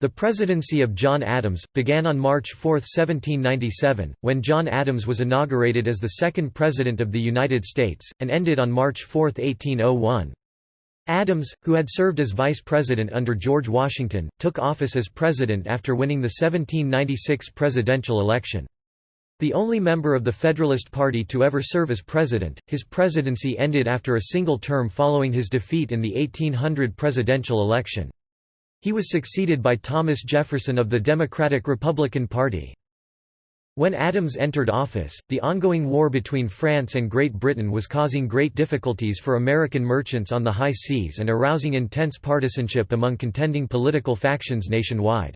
The presidency of John Adams, began on March 4, 1797, when John Adams was inaugurated as the second President of the United States, and ended on March 4, 1801. Adams, who had served as vice president under George Washington, took office as president after winning the 1796 presidential election. The only member of the Federalist Party to ever serve as president, his presidency ended after a single term following his defeat in the 1800 presidential election. He was succeeded by Thomas Jefferson of the Democratic-Republican Party. When Adams entered office, the ongoing war between France and Great Britain was causing great difficulties for American merchants on the high seas and arousing intense partisanship among contending political factions nationwide.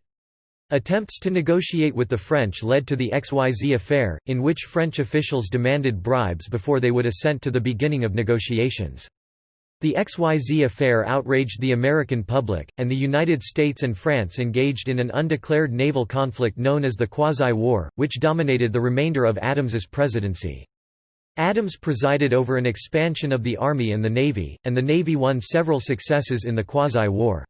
Attempts to negotiate with the French led to the XYZ affair, in which French officials demanded bribes before they would assent to the beginning of negotiations. The XYZ affair outraged the American public, and the United States and France engaged in an undeclared naval conflict known as the Quasi-War, which dominated the remainder of Adams's presidency. Adams presided over an expansion of the Army and the Navy, and the Navy won several successes in the Quasi-War.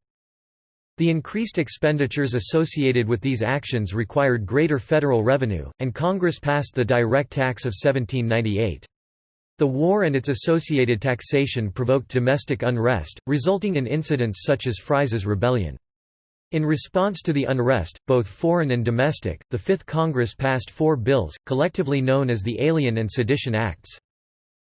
The increased expenditures associated with these actions required greater federal revenue, and Congress passed the direct tax of 1798. The war and its associated taxation provoked domestic unrest, resulting in incidents such as Fries's Rebellion. In response to the unrest, both foreign and domestic, the Fifth Congress passed four bills, collectively known as the Alien and Sedition Acts.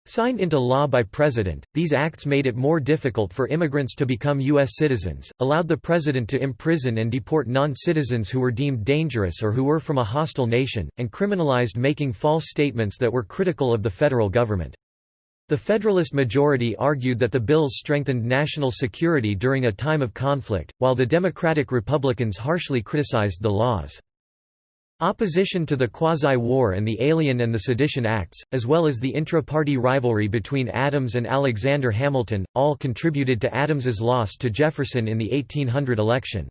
Signed into law by President, these acts made it more difficult for immigrants to become U.S. citizens, allowed the President to imprison and deport non-citizens who were deemed dangerous or who were from a hostile nation, and criminalized making false statements that were critical of the federal government. The Federalist majority argued that the bills strengthened national security during a time of conflict, while the Democratic Republicans harshly criticized the laws. Opposition to the Quasi-War and the Alien and the Sedition Acts, as well as the intra-party rivalry between Adams and Alexander Hamilton, all contributed to Adams's loss to Jefferson in the 1800 election.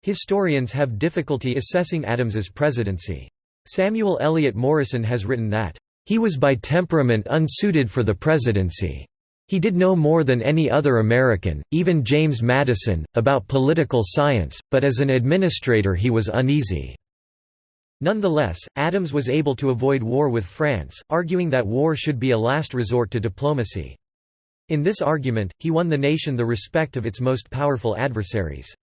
Historians have difficulty assessing Adams's presidency. Samuel Eliot Morison has written that, he was by temperament unsuited for the presidency. He did no more than any other American, even James Madison, about political science, but as an administrator he was uneasy. Nonetheless, Adams was able to avoid war with France, arguing that war should be a last resort to diplomacy. In this argument, he won the nation the respect of its most powerful adversaries.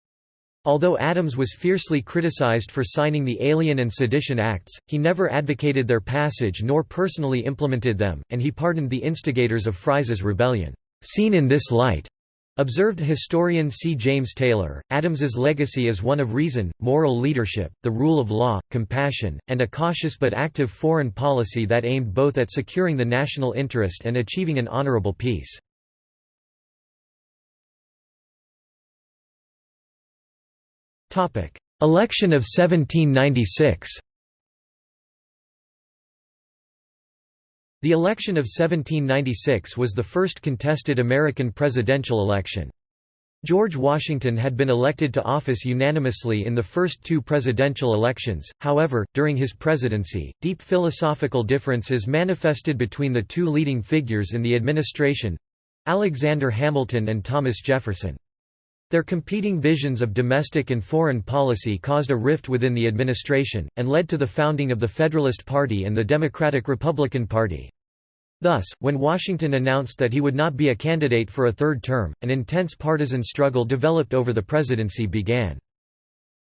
Although Adams was fiercely criticized for signing the Alien and Sedition Acts, he never advocated their passage nor personally implemented them, and he pardoned the instigators of Fries's rebellion. Seen in this light, observed historian C. James Taylor, Adams's legacy is one of reason, moral leadership, the rule of law, compassion, and a cautious but active foreign policy that aimed both at securing the national interest and achieving an honorable peace. Election of 1796 The election of 1796 was the first contested American presidential election. George Washington had been elected to office unanimously in the first two presidential elections, however, during his presidency, deep philosophical differences manifested between the two leading figures in the administration—Alexander Hamilton and Thomas Jefferson. Their competing visions of domestic and foreign policy caused a rift within the administration, and led to the founding of the Federalist Party and the Democratic-Republican Party. Thus, when Washington announced that he would not be a candidate for a third term, an intense partisan struggle developed over the presidency began.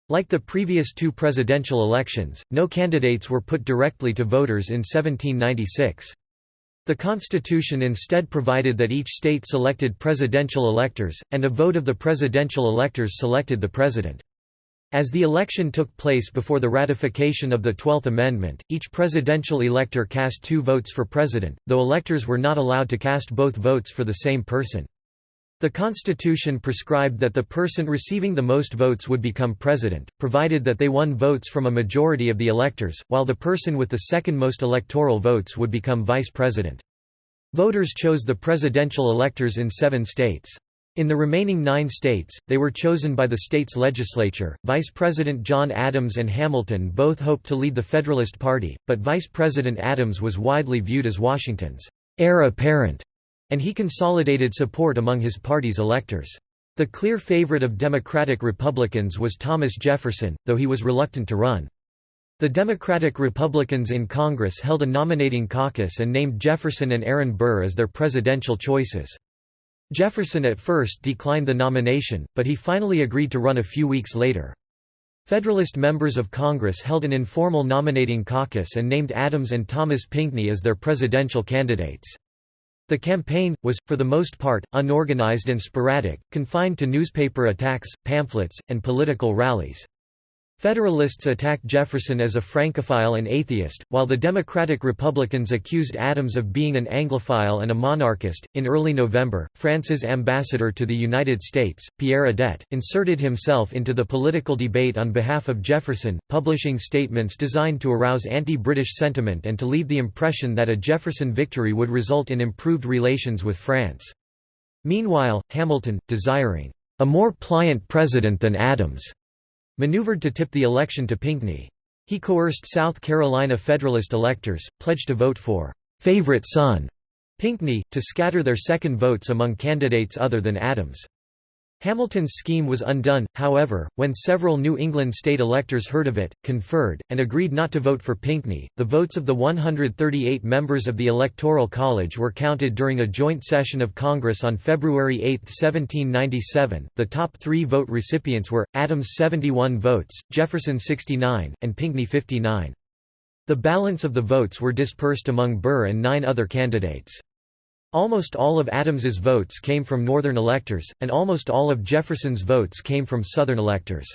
Like the previous two presidential elections, no candidates were put directly to voters in 1796. The Constitution instead provided that each state selected presidential electors, and a vote of the presidential electors selected the president. As the election took place before the ratification of the Twelfth Amendment, each presidential elector cast two votes for president, though electors were not allowed to cast both votes for the same person. The Constitution prescribed that the person receiving the most votes would become president, provided that they won votes from a majority of the electors, while the person with the second most electoral votes would become vice president. Voters chose the presidential electors in seven states. In the remaining nine states, they were chosen by the state's legislature. Vice President John Adams and Hamilton both hoped to lead the Federalist Party, but Vice President Adams was widely viewed as Washington's heir apparent and he consolidated support among his party's electors. The clear favorite of Democratic Republicans was Thomas Jefferson, though he was reluctant to run. The Democratic Republicans in Congress held a nominating caucus and named Jefferson and Aaron Burr as their presidential choices. Jefferson at first declined the nomination, but he finally agreed to run a few weeks later. Federalist members of Congress held an informal nominating caucus and named Adams and Thomas Pinckney as their presidential candidates. The campaign, was, for the most part, unorganized and sporadic, confined to newspaper attacks, pamphlets, and political rallies. Federalists attacked Jefferson as a Francophile and atheist, while the Democratic Republicans accused Adams of being an Anglophile and a monarchist. In early November, France's ambassador to the United States, Pierre Adet, inserted himself into the political debate on behalf of Jefferson, publishing statements designed to arouse anti British sentiment and to leave the impression that a Jefferson victory would result in improved relations with France. Meanwhile, Hamilton, desiring a more pliant president than Adams, maneuvered to tip the election to Pinckney. He coerced South Carolina Federalist electors, pledged to vote for «favorite son» Pinckney, to scatter their second votes among candidates other than Adams. Hamilton's scheme was undone, however, when several New England state electors heard of it, conferred, and agreed not to vote for Pinckney. The votes of the 138 members of the Electoral College were counted during a joint session of Congress on February 8, 1797. The top three vote recipients were Adams 71 votes, Jefferson 69, and Pinckney 59. The balance of the votes were dispersed among Burr and nine other candidates. Almost all of Adams's votes came from Northern electors, and almost all of Jefferson's votes came from Southern electors.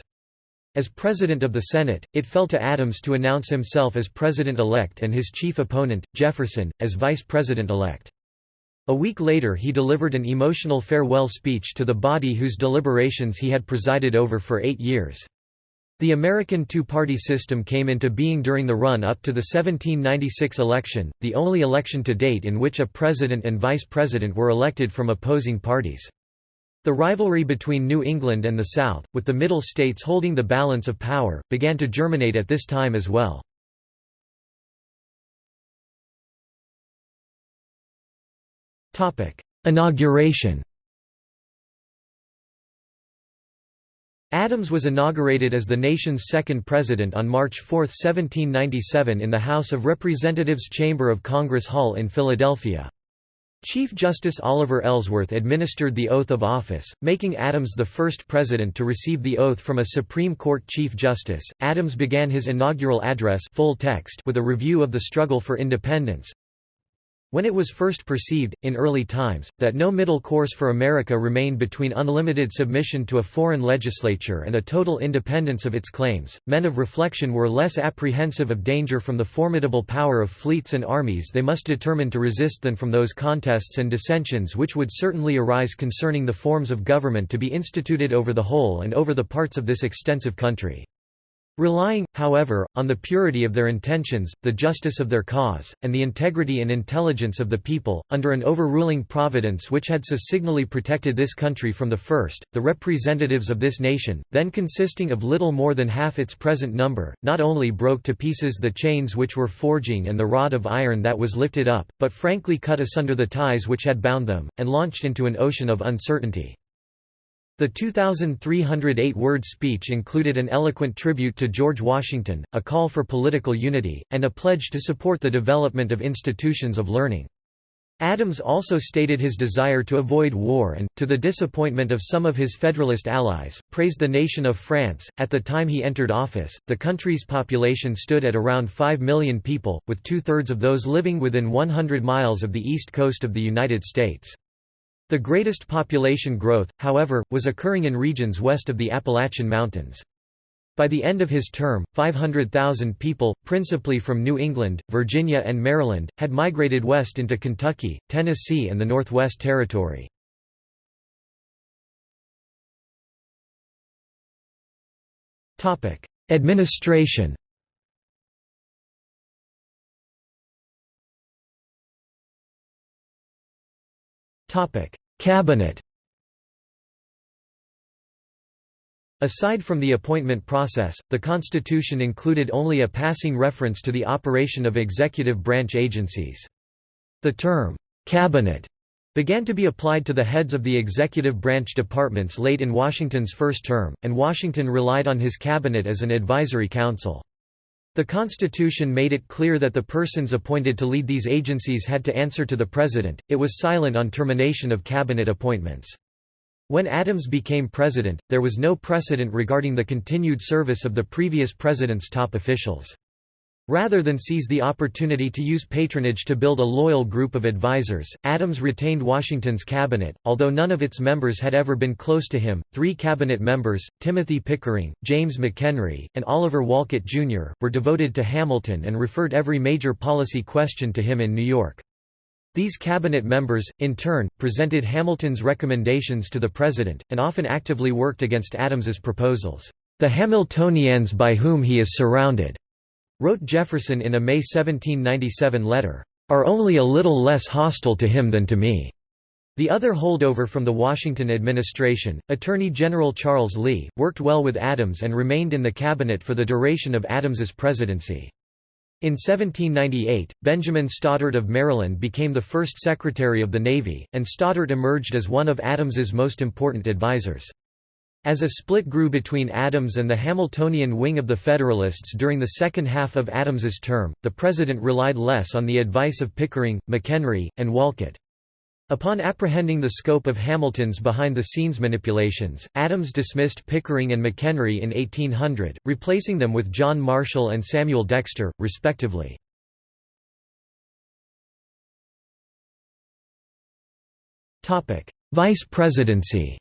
As President of the Senate, it fell to Adams to announce himself as President-elect and his chief opponent, Jefferson, as Vice President-elect. A week later he delivered an emotional farewell speech to the body whose deliberations he had presided over for eight years. The American two-party system came into being during the run-up to the 1796 election, the only election to date in which a president and vice president were elected from opposing parties. The rivalry between New England and the South, with the Middle states holding the balance of power, began to germinate at this time as well. Inauguration Adams was inaugurated as the nation's second president on March 4, 1797 in the House of Representatives Chamber of Congress Hall in Philadelphia. Chief Justice Oliver Ellsworth administered the oath of office, making Adams the first president to receive the oath from a Supreme Court Chief Justice. Adams began his inaugural address full text with a review of the struggle for independence, when it was first perceived, in early times, that no middle course for America remained between unlimited submission to a foreign legislature and a total independence of its claims, men of reflection were less apprehensive of danger from the formidable power of fleets and armies they must determine to resist than from those contests and dissensions which would certainly arise concerning the forms of government to be instituted over the whole and over the parts of this extensive country. Relying, however, on the purity of their intentions, the justice of their cause, and the integrity and intelligence of the people, under an overruling providence which had so signally protected this country from the first, the representatives of this nation, then consisting of little more than half its present number, not only broke to pieces the chains which were forging and the rod of iron that was lifted up, but frankly cut asunder the ties which had bound them, and launched into an ocean of uncertainty. The 2,308-word speech included an eloquent tribute to George Washington, a call for political unity, and a pledge to support the development of institutions of learning. Adams also stated his desire to avoid war and, to the disappointment of some of his Federalist allies, praised the nation of France. At the time he entered office, the country's population stood at around 5 million people, with two thirds of those living within 100 miles of the east coast of the United States. The greatest population growth, however, was occurring in regions west of the Appalachian Mountains. By the end of his term, 500,000 people, principally from New England, Virginia and Maryland, had migrated west into Kentucky, Tennessee and the Northwest Territory. Administration Cabinet Aside from the appointment process, the Constitution included only a passing reference to the operation of executive branch agencies. The term, "'cabinet' began to be applied to the heads of the executive branch departments late in Washington's first term, and Washington relied on his cabinet as an advisory council. The Constitution made it clear that the persons appointed to lead these agencies had to answer to the President, it was silent on termination of cabinet appointments. When Adams became president, there was no precedent regarding the continued service of the previous president's top officials. Rather than seize the opportunity to use patronage to build a loyal group of advisers, Adams retained Washington's cabinet, although none of its members had ever been close to him. Three cabinet members, Timothy Pickering, James McHenry, and Oliver Wolcott, Jr., were devoted to Hamilton and referred every major policy question to him in New York. These cabinet members, in turn, presented Hamilton's recommendations to the president, and often actively worked against Adams's proposals. The Hamiltonians by whom he is surrounded wrote Jefferson in a May 1797 letter, "...are only a little less hostile to him than to me." The other holdover from the Washington administration, Attorney General Charles Lee, worked well with Adams and remained in the cabinet for the duration of Adams's presidency. In 1798, Benjamin Stoddert of Maryland became the first Secretary of the Navy, and Stoddert emerged as one of Adams's most important advisers. As a split grew between Adams and the Hamiltonian wing of the Federalists during the second half of Adams's term, the president relied less on the advice of Pickering, McHenry, and Wolcott. Upon apprehending the scope of Hamilton's behind-the-scenes manipulations, Adams dismissed Pickering and McHenry in 1800, replacing them with John Marshall and Samuel Dexter, respectively. Vice presidency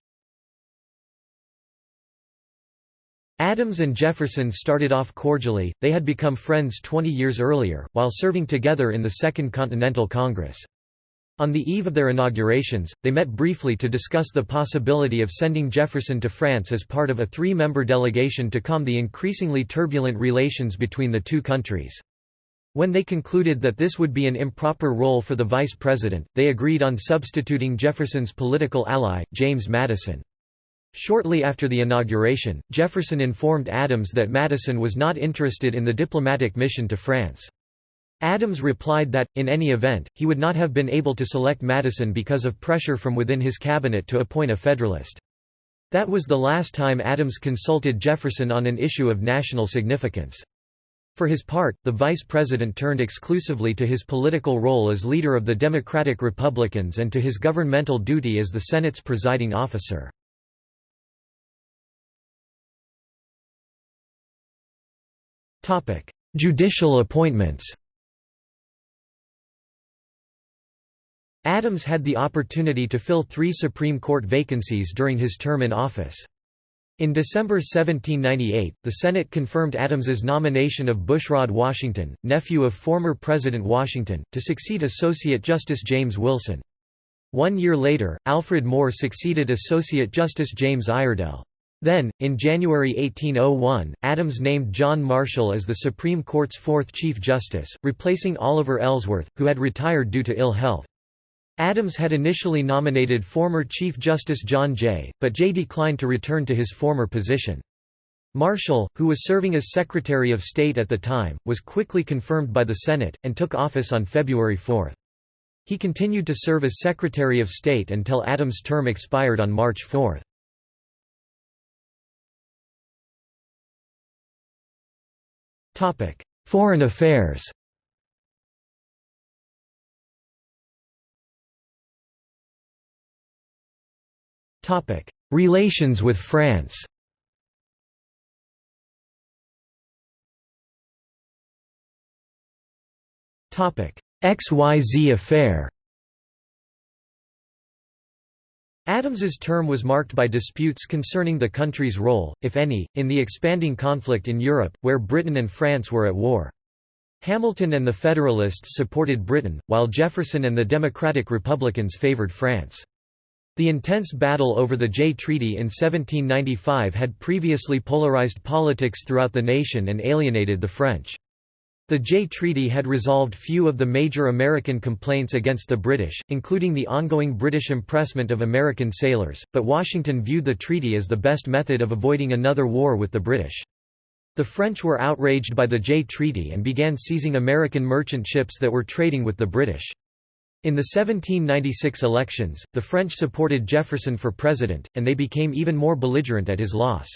Adams and Jefferson started off cordially, they had become friends 20 years earlier, while serving together in the Second Continental Congress. On the eve of their inaugurations, they met briefly to discuss the possibility of sending Jefferson to France as part of a three-member delegation to calm the increasingly turbulent relations between the two countries. When they concluded that this would be an improper role for the vice president, they agreed on substituting Jefferson's political ally, James Madison. Shortly after the inauguration, Jefferson informed Adams that Madison was not interested in the diplomatic mission to France. Adams replied that, in any event, he would not have been able to select Madison because of pressure from within his cabinet to appoint a Federalist. That was the last time Adams consulted Jefferson on an issue of national significance. For his part, the vice president turned exclusively to his political role as leader of the Democratic Republicans and to his governmental duty as the Senate's presiding officer. Topic: Judicial appointments. Adams had the opportunity to fill three Supreme Court vacancies during his term in office. In December 1798, the Senate confirmed Adams's nomination of Bushrod Washington, nephew of former President Washington, to succeed Associate Justice James Wilson. One year later, Alfred Moore succeeded Associate Justice James Iredell. Then, in January 1801, Adams named John Marshall as the Supreme Court's fourth Chief Justice, replacing Oliver Ellsworth, who had retired due to ill health. Adams had initially nominated former Chief Justice John Jay, but Jay declined to return to his former position. Marshall, who was serving as Secretary of State at the time, was quickly confirmed by the Senate, and took office on February 4. He continued to serve as Secretary of State until Adams' term expired on March 4. Topic: Foreign affairs. Topic: Relations with France. Topic: XYZ affair. Adams's term was marked by disputes concerning the country's role, if any, in the expanding conflict in Europe, where Britain and France were at war. Hamilton and the Federalists supported Britain, while Jefferson and the Democratic Republicans favored France. The intense battle over the Jay Treaty in 1795 had previously polarized politics throughout the nation and alienated the French. The Jay Treaty had resolved few of the major American complaints against the British, including the ongoing British impressment of American sailors, but Washington viewed the treaty as the best method of avoiding another war with the British. The French were outraged by the Jay Treaty and began seizing American merchant ships that were trading with the British. In the 1796 elections, the French supported Jefferson for president, and they became even more belligerent at his loss.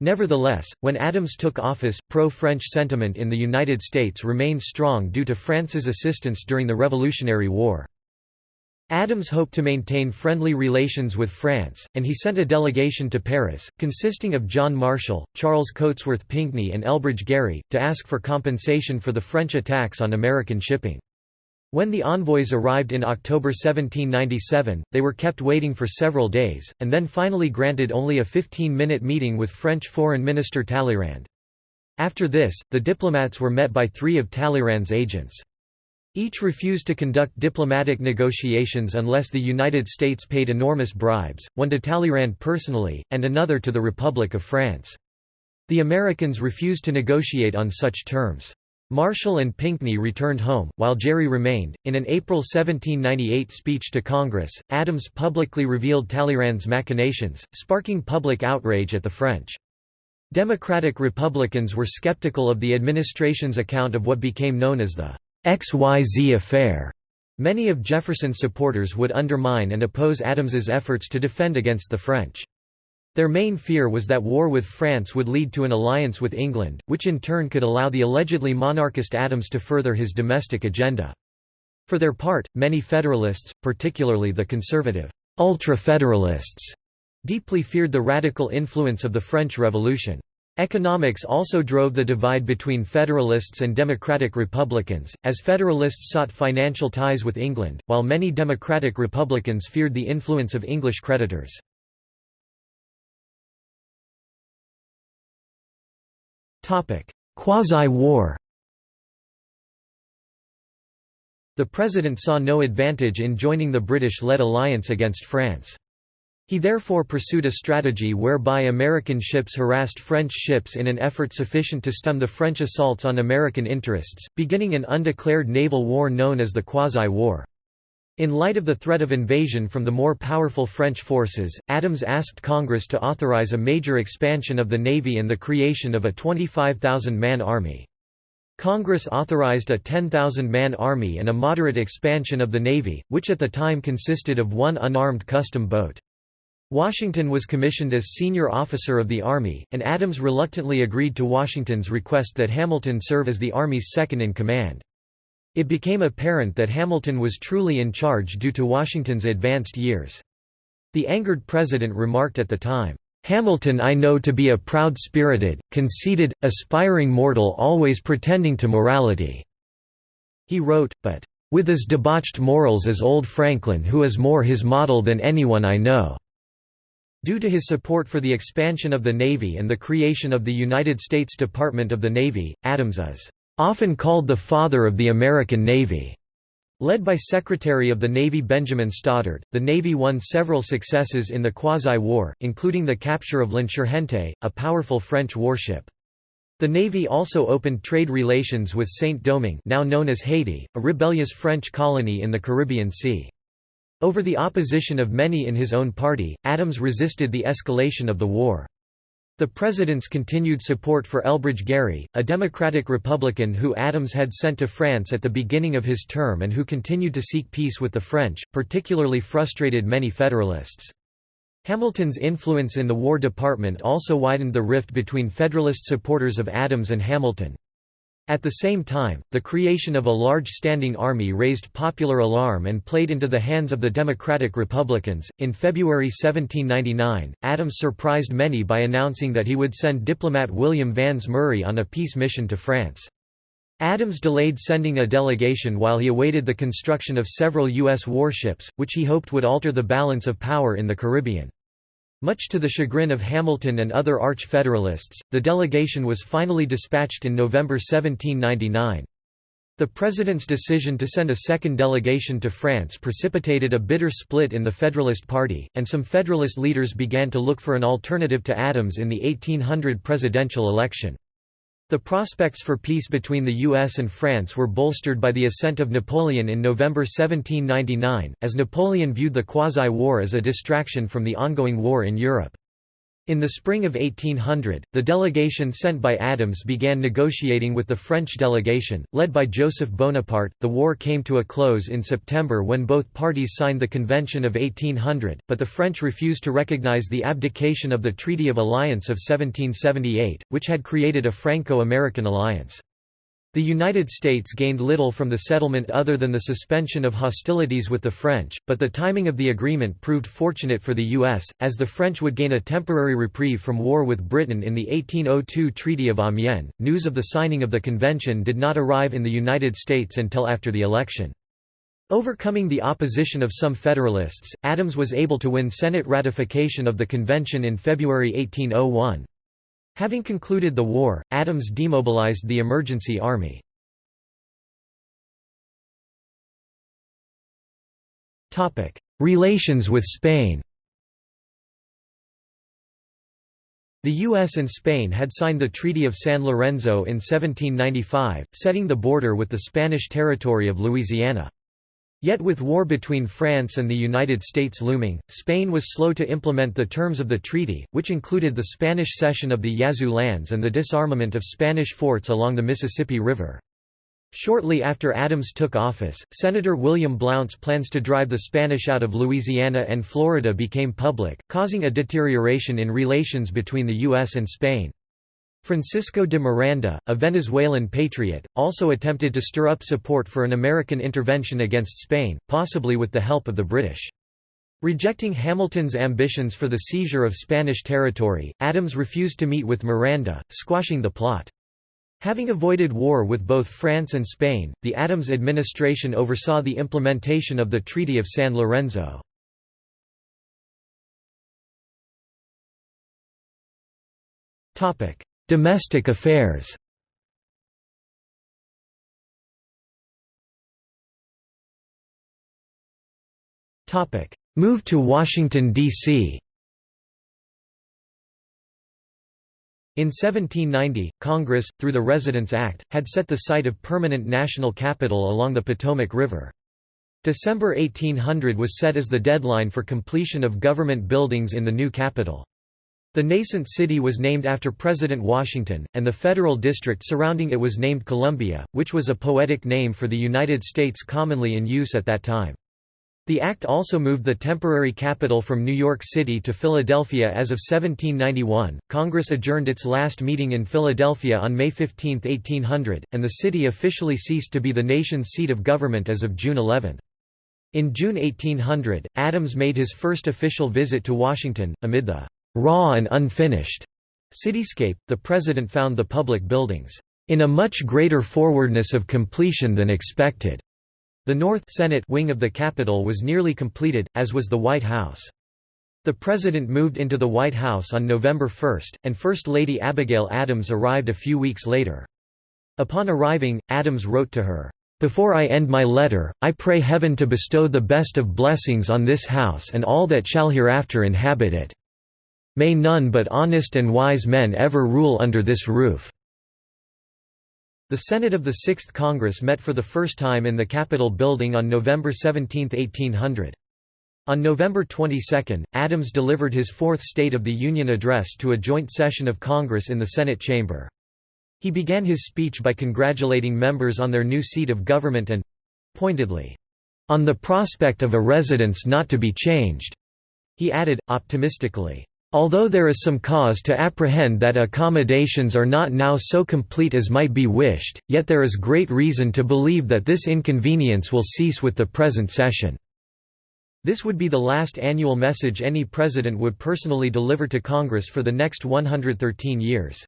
Nevertheless, when Adams took office, pro-French sentiment in the United States remained strong due to France's assistance during the Revolutionary War. Adams hoped to maintain friendly relations with France, and he sent a delegation to Paris, consisting of John Marshall, Charles Cotesworth Pinckney and Elbridge Gerry, to ask for compensation for the French attacks on American shipping. When the envoys arrived in October 1797, they were kept waiting for several days, and then finally granted only a 15-minute meeting with French Foreign Minister Talleyrand. After this, the diplomats were met by three of Talleyrand's agents. Each refused to conduct diplomatic negotiations unless the United States paid enormous bribes, one to Talleyrand personally, and another to the Republic of France. The Americans refused to negotiate on such terms. Marshall and Pinckney returned home, while Gerry remained. In an April 1798 speech to Congress, Adams publicly revealed Talleyrand's machinations, sparking public outrage at the French. Democratic Republicans were skeptical of the administration's account of what became known as the XYZ affair. Many of Jefferson's supporters would undermine and oppose Adams's efforts to defend against the French. Their main fear was that war with France would lead to an alliance with England, which in turn could allow the allegedly monarchist Adams to further his domestic agenda. For their part, many Federalists, particularly the conservative ultra-Federalists, deeply feared the radical influence of the French Revolution. Economics also drove the divide between Federalists and Democratic Republicans, as Federalists sought financial ties with England, while many Democratic Republicans feared the influence of English creditors. Quasi-war The president saw no advantage in joining the British-led alliance against France. He therefore pursued a strategy whereby American ships harassed French ships in an effort sufficient to stem the French assaults on American interests, beginning an undeclared naval war known as the Quasi-War. In light of the threat of invasion from the more powerful French forces, Adams asked Congress to authorize a major expansion of the Navy and the creation of a 25,000-man army. Congress authorized a 10,000-man army and a moderate expansion of the Navy, which at the time consisted of one unarmed custom boat. Washington was commissioned as senior officer of the Army, and Adams reluctantly agreed to Washington's request that Hamilton serve as the Army's second-in-command. It became apparent that Hamilton was truly in charge due to Washington's advanced years. The angered president remarked at the time, "'Hamilton I know to be a proud-spirited, conceited, aspiring mortal always pretending to morality." He wrote, but, "'with as debauched morals as old Franklin who is more his model than anyone I know." Due to his support for the expansion of the Navy and the creation of the United States Department of the Navy, Adams is often called the father of the American Navy. Led by Secretary of the Navy Benjamin Stoddert, the Navy won several successes in the Quasi-War, including the capture of l'Insurgente, a powerful French warship. The Navy also opened trade relations with Saint-Domingue now known as Haiti, a rebellious French colony in the Caribbean Sea. Over the opposition of many in his own party, Adams resisted the escalation of the war. The president's continued support for Elbridge Gerry, a Democratic Republican who Adams had sent to France at the beginning of his term and who continued to seek peace with the French, particularly frustrated many Federalists. Hamilton's influence in the War Department also widened the rift between Federalist supporters of Adams and Hamilton. At the same time, the creation of a large standing army raised popular alarm and played into the hands of the Democratic Republicans. In February 1799, Adams surprised many by announcing that he would send diplomat William Vans Murray on a peace mission to France. Adams delayed sending a delegation while he awaited the construction of several U.S. warships, which he hoped would alter the balance of power in the Caribbean. Much to the chagrin of Hamilton and other Arch-Federalists, the delegation was finally dispatched in November 1799. The president's decision to send a second delegation to France precipitated a bitter split in the Federalist Party, and some Federalist leaders began to look for an alternative to Adams in the 1800 presidential election. The prospects for peace between the US and France were bolstered by the ascent of Napoleon in November 1799, as Napoleon viewed the Quasi-War as a distraction from the ongoing war in Europe. In the spring of 1800, the delegation sent by Adams began negotiating with the French delegation, led by Joseph Bonaparte. The war came to a close in September when both parties signed the Convention of 1800, but the French refused to recognize the abdication of the Treaty of Alliance of 1778, which had created a Franco-American alliance. The United States gained little from the settlement other than the suspension of hostilities with the French, but the timing of the agreement proved fortunate for the U.S., as the French would gain a temporary reprieve from war with Britain in the 1802 Treaty of Amiens. News of the signing of the convention did not arrive in the United States until after the election. Overcoming the opposition of some Federalists, Adams was able to win Senate ratification of the convention in February 1801. Having concluded the war, Adams demobilized the emergency army. Relations with Spain The U.S. and Spain had signed the Treaty of San Lorenzo in 1795, setting the border with the Spanish territory of Louisiana. Yet with war between France and the United States looming, Spain was slow to implement the terms of the treaty, which included the Spanish cession of the Yazoo lands and the disarmament of Spanish forts along the Mississippi River. Shortly after Adams took office, Senator William Blount's plans to drive the Spanish out of Louisiana and Florida became public, causing a deterioration in relations between the U.S. and Spain. Francisco de Miranda, a Venezuelan patriot, also attempted to stir up support for an American intervention against Spain, possibly with the help of the British. Rejecting Hamilton's ambitions for the seizure of Spanish territory, Adams refused to meet with Miranda, squashing the plot. Having avoided war with both France and Spain, the Adams administration oversaw the implementation of the Treaty of San Lorenzo. Domestic affairs Move to Washington, D.C. In 1790, Congress, through the Residence Act, had set the site of permanent national capital along the Potomac River. December 1800 was set as the deadline for completion of government buildings in the new capital. The nascent city was named after President Washington, and the federal district surrounding it was named Columbia, which was a poetic name for the United States commonly in use at that time. The act also moved the temporary capital from New York City to Philadelphia as of 1791. Congress adjourned its last meeting in Philadelphia on May 15, 1800, and the city officially ceased to be the nation's seat of government as of June 11. In June 1800, Adams made his first official visit to Washington, amid the raw and unfinished cityscape, the president found the public buildings in a much greater forwardness of completion than expected. The North Senate wing of the Capitol was nearly completed, as was the White House. The President moved into the White House on November 1, and First Lady Abigail Adams arrived a few weeks later. Upon arriving, Adams wrote to her, "'Before I end my letter, I pray heaven to bestow the best of blessings on this house and all that shall hereafter inhabit it. May none but honest and wise men ever rule under this roof." The Senate of the Sixth Congress met for the first time in the Capitol building on November 17, 1800. On November 22, Adams delivered his fourth State of the Union address to a joint session of Congress in the Senate chamber. He began his speech by congratulating members on their new seat of government and—pointedly, "...on the prospect of a residence not to be changed." He added, optimistically, Although there is some cause to apprehend that accommodations are not now so complete as might be wished, yet there is great reason to believe that this inconvenience will cease with the present session." This would be the last annual message any president would personally deliver to Congress for the next 113 years.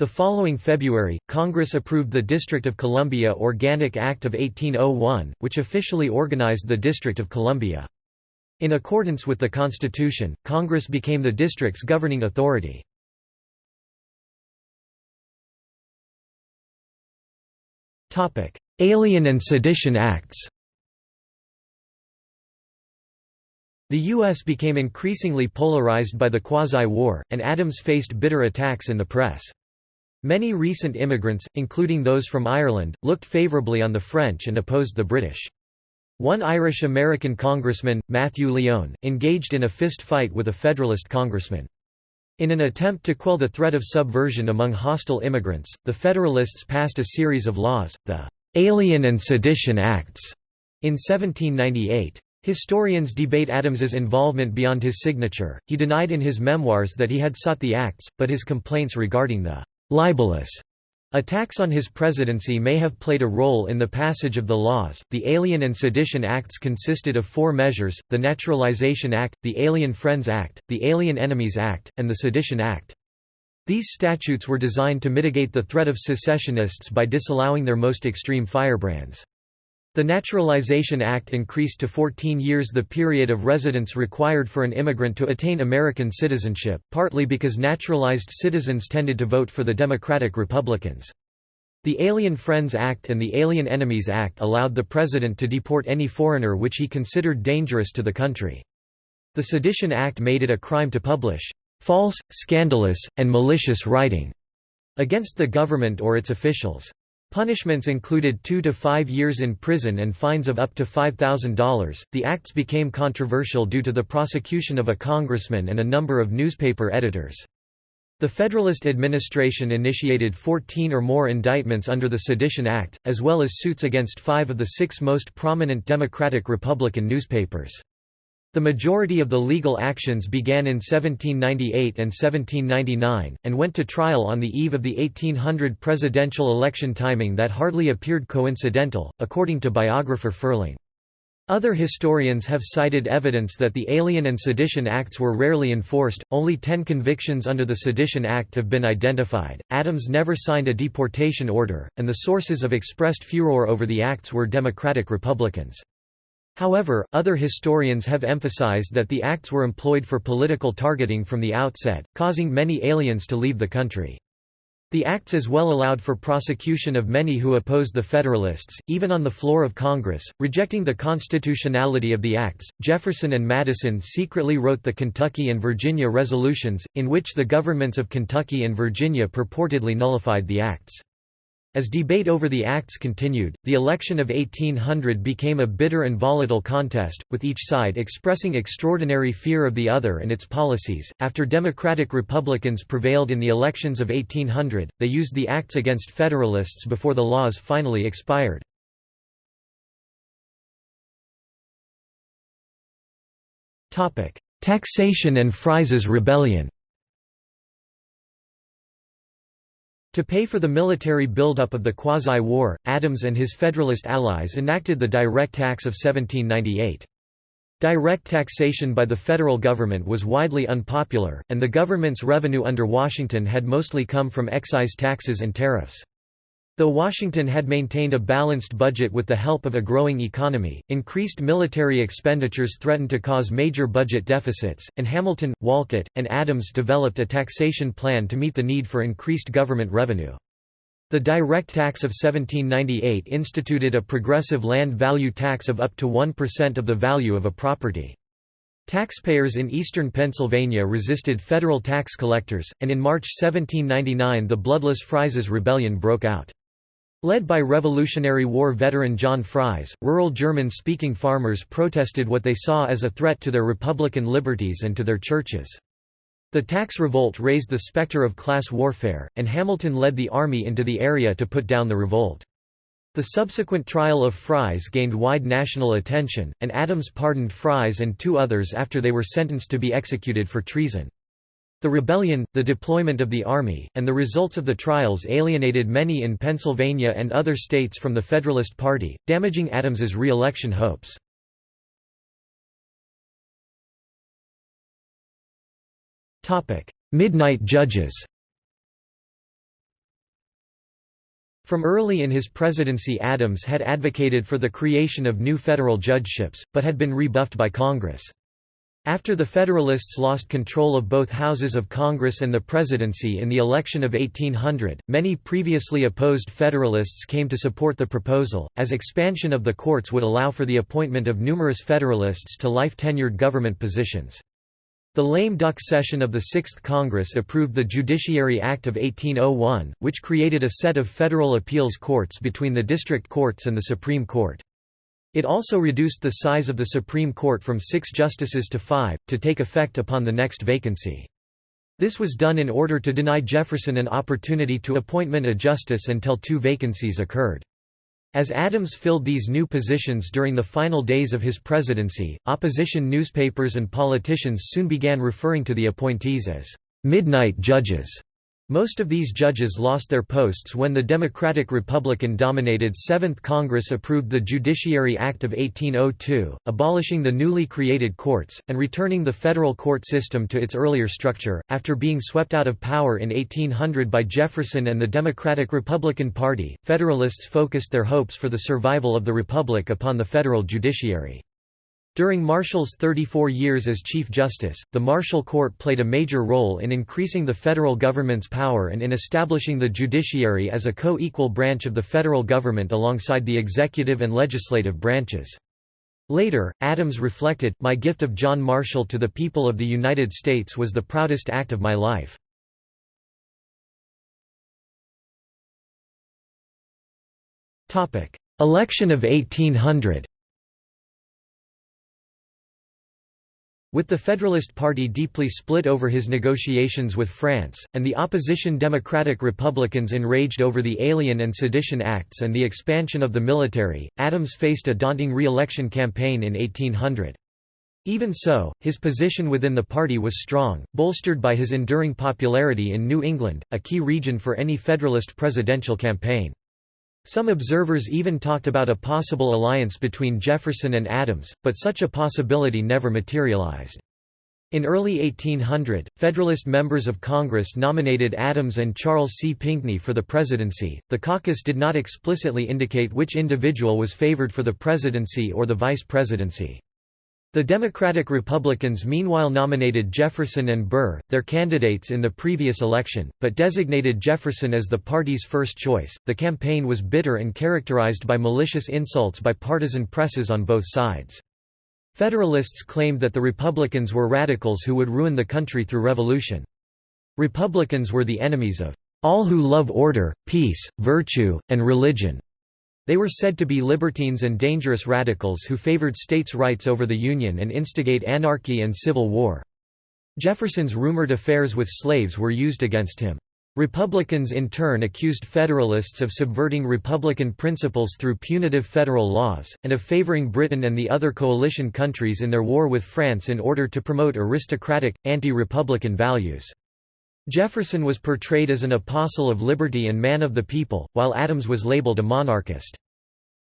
The following February, Congress approved the District of Columbia Organic Act of 1801, which officially organized the District of Columbia. In accordance with the Constitution, Congress became the district's governing authority. Alien and Sedition Acts The U.S. became increasingly polarized by the Quasi-War, and Adams faced bitter attacks in the press. Many recent immigrants, including those from Ireland, looked favorably on the French and opposed the British. One Irish-American congressman, Matthew Lyon, engaged in a fist fight with a Federalist congressman. In an attempt to quell the threat of subversion among hostile immigrants, the Federalists passed a series of laws, the Alien and Sedition Acts, in 1798. Historians debate Adams's involvement beyond his signature. He denied in his memoirs that he had sought the acts, but his complaints regarding the libelous Attacks on his presidency may have played a role in the passage of the laws. The Alien and Sedition Acts consisted of four measures the Naturalization Act, the Alien Friends Act, the Alien Enemies Act, and the Sedition Act. These statutes were designed to mitigate the threat of secessionists by disallowing their most extreme firebrands. The Naturalization Act increased to 14 years the period of residence required for an immigrant to attain American citizenship, partly because naturalized citizens tended to vote for the Democratic Republicans. The Alien Friends Act and the Alien Enemies Act allowed the president to deport any foreigner which he considered dangerous to the country. The Sedition Act made it a crime to publish false, scandalous, and malicious writing against the government or its officials. Punishments included two to five years in prison and fines of up to $5,000. The acts became controversial due to the prosecution of a congressman and a number of newspaper editors. The Federalist administration initiated 14 or more indictments under the Sedition Act, as well as suits against five of the six most prominent Democratic-Republican newspapers. The majority of the legal actions began in 1798 and 1799, and went to trial on the eve of the 1800 presidential election timing that hardly appeared coincidental, according to biographer Ferling. Other historians have cited evidence that the Alien and Sedition Acts were rarely enforced, only ten convictions under the Sedition Act have been identified, Adams never signed a deportation order, and the sources of expressed furor over the acts were Democratic Republicans. However, other historians have emphasized that the acts were employed for political targeting from the outset, causing many aliens to leave the country. The acts as well allowed for prosecution of many who opposed the Federalists, even on the floor of Congress, rejecting the constitutionality of the acts. Jefferson and Madison secretly wrote the Kentucky and Virginia resolutions, in which the governments of Kentucky and Virginia purportedly nullified the acts. As debate over the acts continued, the election of 1800 became a bitter and volatile contest, with each side expressing extraordinary fear of the other and its policies. After Democratic Republicans prevailed in the elections of 1800, they used the acts against Federalists before the laws finally expired. Taxation and Fries's Rebellion To pay for the military buildup of the Quasi-War, Adams and his Federalist allies enacted the Direct Tax of 1798. Direct taxation by the federal government was widely unpopular, and the government's revenue under Washington had mostly come from excise taxes and tariffs. Though Washington had maintained a balanced budget with the help of a growing economy, increased military expenditures threatened to cause major budget deficits, and Hamilton, Wolcott, and Adams developed a taxation plan to meet the need for increased government revenue. The direct tax of 1798 instituted a progressive land value tax of up to 1% of the value of a property. Taxpayers in eastern Pennsylvania resisted federal tax collectors, and in March 1799 the bloodless Fries Rebellion broke out. Led by Revolutionary War veteran John Fries, rural German-speaking farmers protested what they saw as a threat to their republican liberties and to their churches. The tax revolt raised the specter of class warfare, and Hamilton led the army into the area to put down the revolt. The subsequent trial of Fries gained wide national attention, and Adams pardoned Fries and two others after they were sentenced to be executed for treason. The rebellion, the deployment of the army, and the results of the trials alienated many in Pennsylvania and other states from the Federalist Party, damaging Adams's re-election hopes. Midnight judges From early in his presidency Adams had advocated for the creation of new federal judgeships, but had been rebuffed by Congress. After the Federalists lost control of both houses of Congress and the presidency in the election of 1800, many previously opposed Federalists came to support the proposal, as expansion of the courts would allow for the appointment of numerous Federalists to life-tenured government positions. The lame duck session of the Sixth Congress approved the Judiciary Act of 1801, which created a set of federal appeals courts between the district courts and the Supreme Court. It also reduced the size of the Supreme Court from six justices to five, to take effect upon the next vacancy. This was done in order to deny Jefferson an opportunity to appointment a justice until two vacancies occurred. As Adams filled these new positions during the final days of his presidency, opposition newspapers and politicians soon began referring to the appointees as midnight judges. Most of these judges lost their posts when the Democratic-Republican-dominated Seventh Congress approved the Judiciary Act of 1802, abolishing the newly created courts, and returning the federal court system to its earlier structure. After being swept out of power in 1800 by Jefferson and the Democratic-Republican Party, Federalists focused their hopes for the survival of the Republic upon the federal judiciary. During Marshall's 34 years as Chief Justice, the Marshall Court played a major role in increasing the federal government's power and in establishing the judiciary as a co-equal branch of the federal government alongside the executive and legislative branches. Later, Adams reflected, My gift of John Marshall to the people of the United States was the proudest act of my life. Election of 1800 With the Federalist Party deeply split over his negotiations with France, and the opposition Democratic Republicans enraged over the Alien and Sedition Acts and the expansion of the military, Adams faced a daunting re-election campaign in 1800. Even so, his position within the party was strong, bolstered by his enduring popularity in New England, a key region for any Federalist presidential campaign. Some observers even talked about a possible alliance between Jefferson and Adams, but such a possibility never materialized. In early 1800, Federalist members of Congress nominated Adams and Charles C. Pinckney for the presidency. The caucus did not explicitly indicate which individual was favored for the presidency or the vice presidency. The Democratic Republicans meanwhile nominated Jefferson and Burr, their candidates in the previous election, but designated Jefferson as the party's first choice. The campaign was bitter and characterized by malicious insults by partisan presses on both sides. Federalists claimed that the Republicans were radicals who would ruin the country through revolution. Republicans were the enemies of all who love order, peace, virtue, and religion. They were said to be libertines and dangerous radicals who favored states' rights over the Union and instigate anarchy and civil war. Jefferson's rumored affairs with slaves were used against him. Republicans in turn accused Federalists of subverting Republican principles through punitive federal laws, and of favoring Britain and the other coalition countries in their war with France in order to promote aristocratic, anti-Republican values. Jefferson was portrayed as an apostle of liberty and man of the people, while Adams was labeled a monarchist.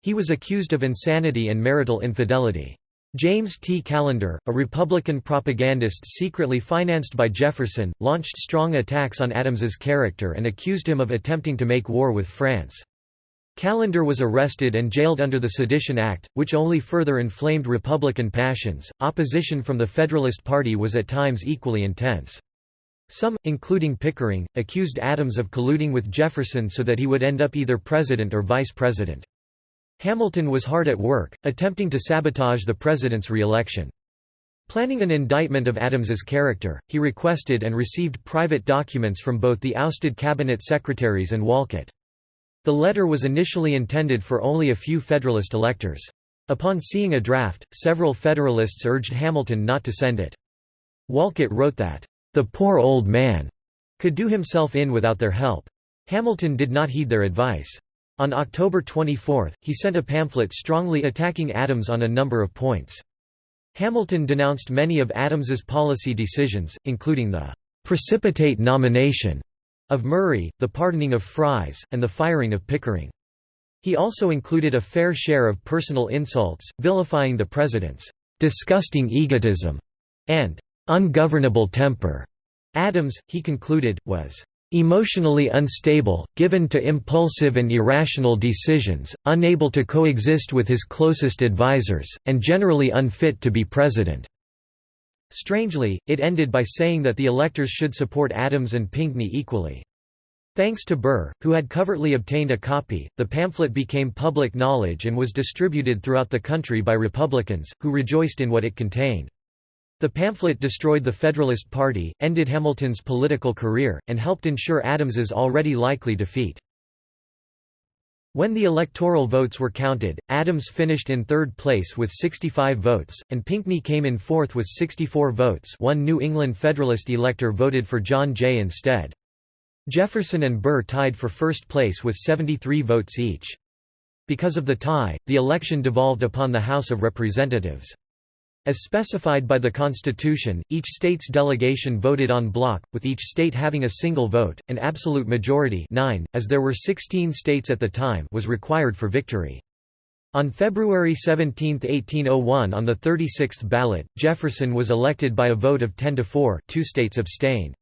He was accused of insanity and marital infidelity. James T. Callender, a Republican propagandist secretly financed by Jefferson, launched strong attacks on Adams's character and accused him of attempting to make war with France. Callender was arrested and jailed under the Sedition Act, which only further inflamed Republican passions. Opposition from the Federalist Party was at times equally intense. Some, including Pickering, accused Adams of colluding with Jefferson so that he would end up either president or vice president. Hamilton was hard at work, attempting to sabotage the president's re-election. Planning an indictment of Adams's character, he requested and received private documents from both the ousted cabinet secretaries and Wolcott. The letter was initially intended for only a few Federalist electors. Upon seeing a draft, several Federalists urged Hamilton not to send it. Wolcott wrote that, the poor old man could do himself in without their help. Hamilton did not heed their advice. On October 24, he sent a pamphlet strongly attacking Adams on a number of points. Hamilton denounced many of Adams's policy decisions, including the «precipitate nomination» of Murray, the pardoning of Fries, and the firing of Pickering. He also included a fair share of personal insults, vilifying the president's «disgusting egotism» and ungovernable temper. Adams, he concluded, was emotionally unstable, given to impulsive and irrational decisions, unable to coexist with his closest advisers, and generally unfit to be president." Strangely, it ended by saying that the electors should support Adams and Pinckney equally. Thanks to Burr, who had covertly obtained a copy, the pamphlet became public knowledge and was distributed throughout the country by Republicans, who rejoiced in what it contained. The pamphlet destroyed the Federalist Party, ended Hamilton's political career, and helped ensure Adams's already likely defeat. When the electoral votes were counted, Adams finished in third place with 65 votes, and Pinckney came in fourth with 64 votes one New England Federalist elector voted for John Jay instead. Jefferson and Burr tied for first place with 73 votes each. Because of the tie, the election devolved upon the House of Representatives. As specified by the Constitution, each state's delegation voted en bloc, with each state having a single vote, an absolute majority 9, as there were 16 states at the time was required for victory. On February 17, 1801 on the 36th ballot, Jefferson was elected by a vote of 10 to 4 two states abstained.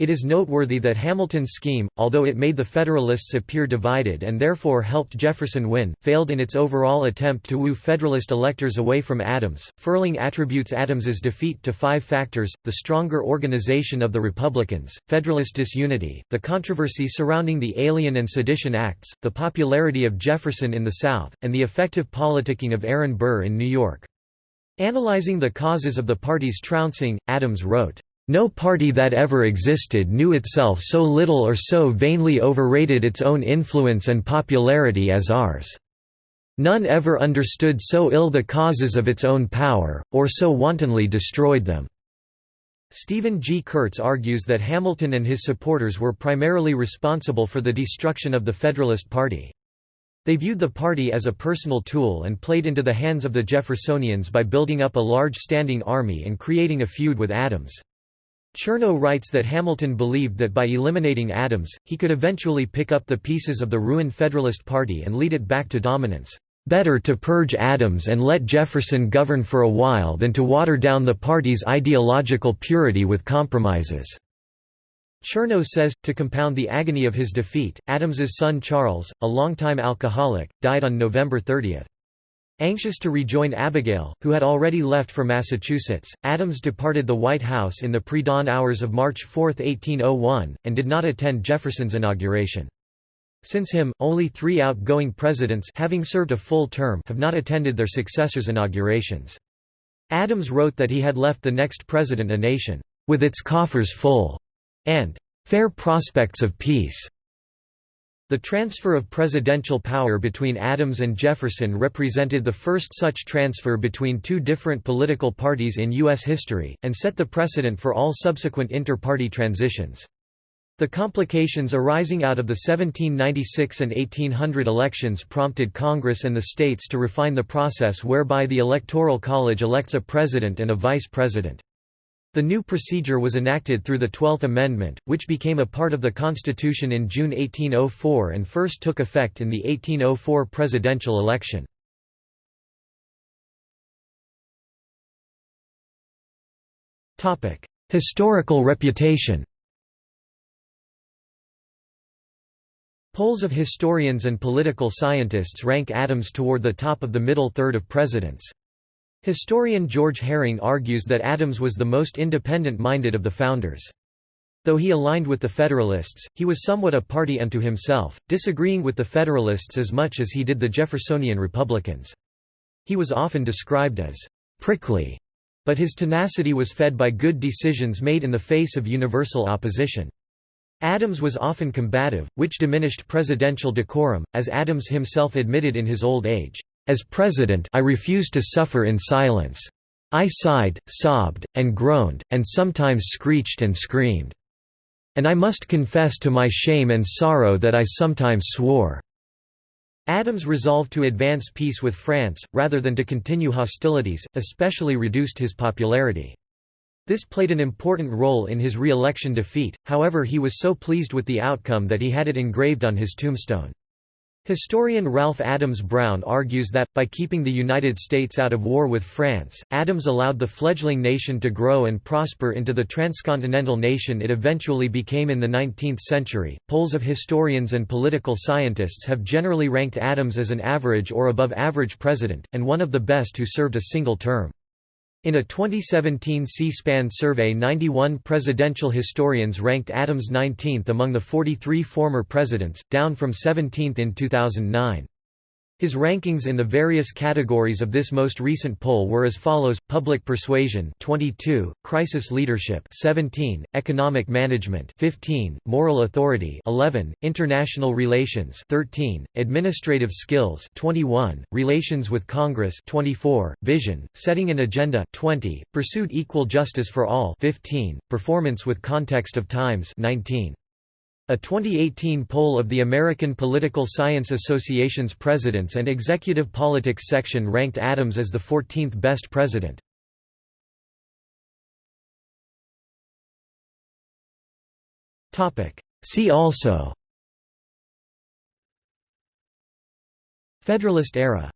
It is noteworthy that Hamilton's scheme, although it made the Federalists appear divided and therefore helped Jefferson win, failed in its overall attempt to woo Federalist electors away from Adams. Ferling attributes Adams's defeat to five factors the stronger organization of the Republicans, Federalist disunity, the controversy surrounding the Alien and Sedition Acts, the popularity of Jefferson in the South, and the effective politicking of Aaron Burr in New York. Analyzing the causes of the party's trouncing, Adams wrote, no party that ever existed knew itself so little or so vainly overrated its own influence and popularity as ours. None ever understood so ill the causes of its own power, or so wantonly destroyed them." Stephen G. Kurtz argues that Hamilton and his supporters were primarily responsible for the destruction of the Federalist Party. They viewed the party as a personal tool and played into the hands of the Jeffersonians by building up a large standing army and creating a feud with Adams. Chernow writes that Hamilton believed that by eliminating Adams, he could eventually pick up the pieces of the ruined Federalist Party and lead it back to dominance. Better to purge Adams and let Jefferson govern for a while than to water down the party's ideological purity with compromises. Chernow says, to compound the agony of his defeat, Adams's son Charles, a longtime alcoholic, died on November 30. Anxious to rejoin Abigail, who had already left for Massachusetts, Adams departed the White House in the pre-dawn hours of March 4, 1801, and did not attend Jefferson's inauguration. Since him, only three outgoing presidents having served a full term have not attended their successors' inaugurations. Adams wrote that he had left the next president a nation, "...with its coffers full," and "...fair prospects of peace." The transfer of presidential power between Adams and Jefferson represented the first such transfer between two different political parties in U.S. history, and set the precedent for all subsequent inter-party transitions. The complications arising out of the 1796 and 1800 elections prompted Congress and the states to refine the process whereby the Electoral College elects a president and a vice president. The new procedure was enacted through the Twelfth Amendment, which became a part of the Constitution in June 1804 and first took effect in the 1804 presidential election. Historical reputation Polls of historians and political scientists rank Adams toward the top of the middle third of presidents. Historian George Herring argues that Adams was the most independent-minded of the founders. Though he aligned with the Federalists, he was somewhat a party unto himself, disagreeing with the Federalists as much as he did the Jeffersonian Republicans. He was often described as «prickly», but his tenacity was fed by good decisions made in the face of universal opposition. Adams was often combative, which diminished presidential decorum, as Adams himself admitted in his old age. As president I refused to suffer in silence. I sighed, sobbed, and groaned, and sometimes screeched and screamed. And I must confess to my shame and sorrow that I sometimes swore." Adams' resolve to advance peace with France, rather than to continue hostilities, especially reduced his popularity. This played an important role in his re-election defeat, however he was so pleased with the outcome that he had it engraved on his tombstone. Historian Ralph Adams Brown argues that, by keeping the United States out of war with France, Adams allowed the fledgling nation to grow and prosper into the transcontinental nation it eventually became in the 19th century. Polls of historians and political scientists have generally ranked Adams as an average or above average president, and one of the best who served a single term. In a 2017 C-SPAN survey 91 presidential historians ranked Adams 19th among the 43 former presidents, down from 17th in 2009. His rankings in the various categories of this most recent poll were as follows: Public Persuasion 22, Crisis Leadership 17, Economic Management 15, Moral Authority 11, International Relations 13, Administrative Skills 21, Relations with Congress 24, Vision, Setting an Agenda 20, Pursued Equal Justice for All 15, Performance with Context of Times 19. A 2018 poll of the American Political Science Association's Presidents and Executive Politics section ranked Adams as the 14th best president. See also. Federalist era